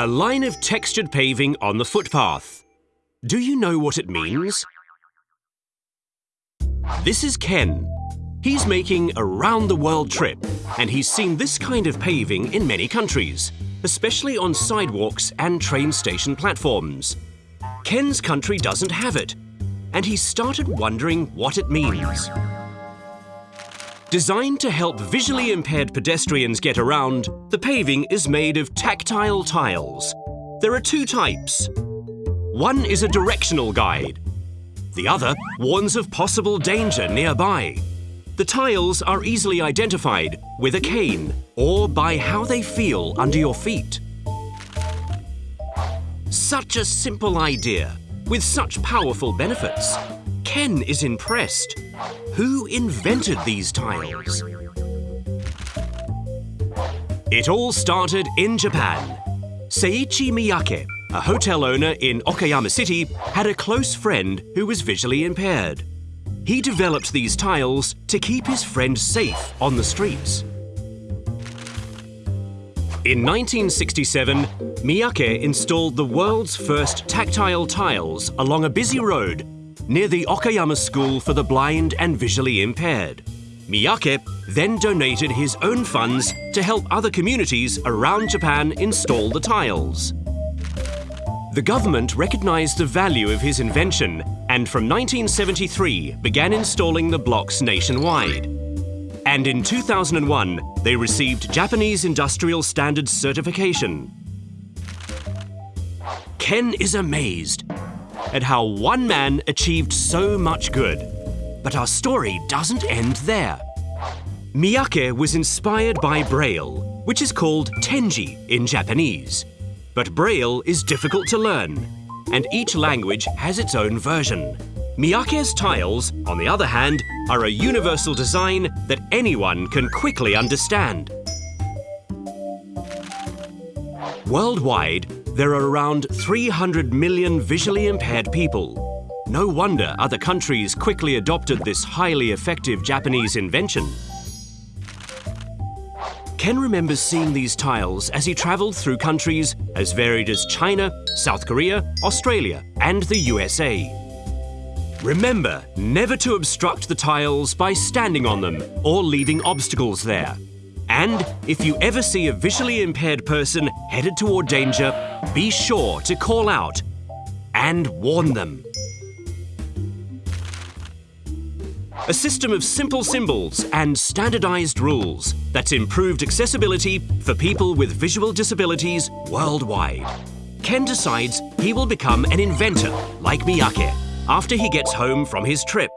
A line of textured paving on the footpath. Do you know what it means? This is Ken. He's making a round-the-world trip and he's seen this kind of paving in many countries, especially on sidewalks and train station platforms. Ken's country doesn't have it and he started wondering what it means. Designed to help visually impaired pedestrians get around, the paving is made of tactile tiles. There are two types. One is a directional guide. The other warns of possible danger nearby. The tiles are easily identified with a cane or by how they feel under your feet. Such a simple idea with such powerful benefits. Ken is impressed. Who invented these tiles? It all started in Japan. Seiichi Miyake, a hotel owner in Okayama City, had a close friend who was visually impaired. He developed these tiles to keep his friend safe on the streets. In 1967, Miyake installed the world's first tactile tiles along a busy road near the Okayama School for the Blind and Visually Impaired. Miyake then donated his own funds to help other communities around Japan install the tiles. The government recognized the value of his invention and from 1973 began installing the blocks nationwide. And in 2001, they received Japanese Industrial Standards certification. Ken is amazed at how one man achieved so much good. But our story doesn't end there. Miyake was inspired by Braille, which is called Tenji in Japanese. But Braille is difficult to learn, and each language has its own version. Miyake's tiles, on the other hand, are a universal design that anyone can quickly understand. Worldwide, there are around 300 million visually impaired people. No wonder other countries quickly adopted this highly effective Japanese invention. Ken remembers seeing these tiles as he travelled through countries as varied as China, South Korea, Australia and the USA. Remember never to obstruct the tiles by standing on them or leaving obstacles there. And if you ever see a visually impaired person headed toward danger, be sure to call out and warn them. A system of simple symbols and standardized rules that's improved accessibility for people with visual disabilities worldwide. Ken decides he will become an inventor like Miyake after he gets home from his trip.